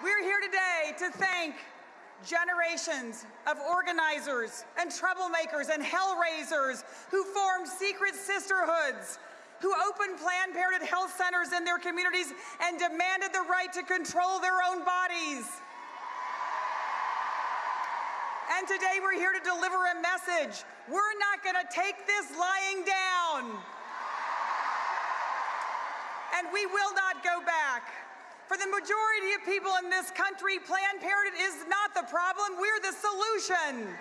We're here today to thank generations of organizers and troublemakers and hellraisers who formed secret sisterhoods, who opened Planned Parenthood health centers in their communities and demanded the right to control their own bodies. And today we're here to deliver a message. We're not going to take this lying down. And we will not go back. For the majority of people in this country, Planned Parenthood is not the problem, we're the solution.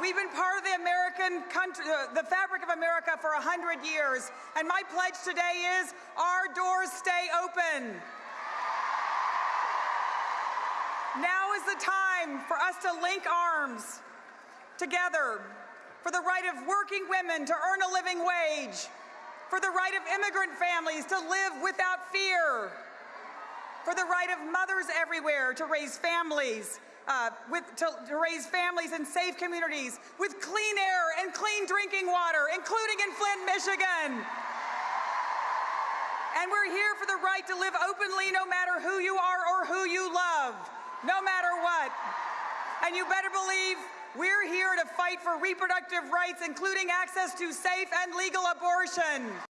We've been part of the American country, uh, the fabric of America for 100 years, and my pledge today is our doors stay open. Now is the time for us to link arms together for the right of working women to earn a living wage, for the right of immigrant families to live without fear, for the right of mothers everywhere to raise families, uh, with, to, to raise families in safe communities with clean air and clean drinking water, including in Flint, Michigan. And we're here for the right to live openly no matter who you are or who you love, no matter what. And you better believe we're here to fight for reproductive rights, including access to safe and legal abortion.